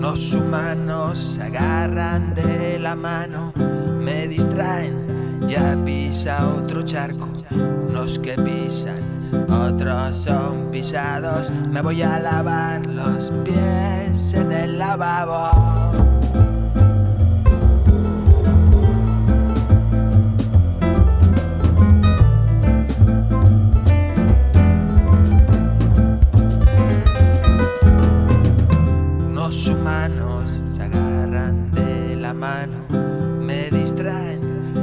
Los humanos se agarran de la mano, me distraen, ya pisa otro charco. Unos que pisan, otros son pisados. Me voy a lavar los pies en el lavabo. Se agarran de la mano, me distraen,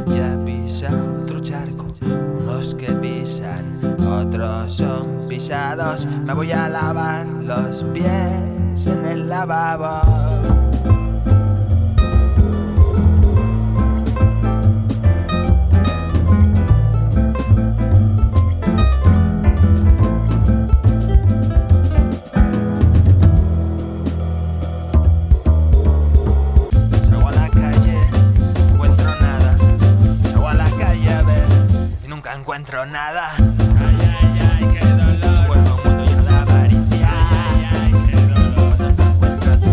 ya pisa otro charco. Unos que pisan, otros son pisados. Me voy a lavar los pies en el lavabo. Encuentro nada. Ay, ay, ay, qué dolor. Un mundo lleno de avaricia. Ay, ay, ay, qué dolor. Cuando no encuentro tu.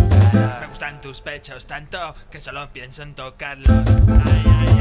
Me gustan tus pechos tanto que solo pienso en tocarlos. Ay, ay,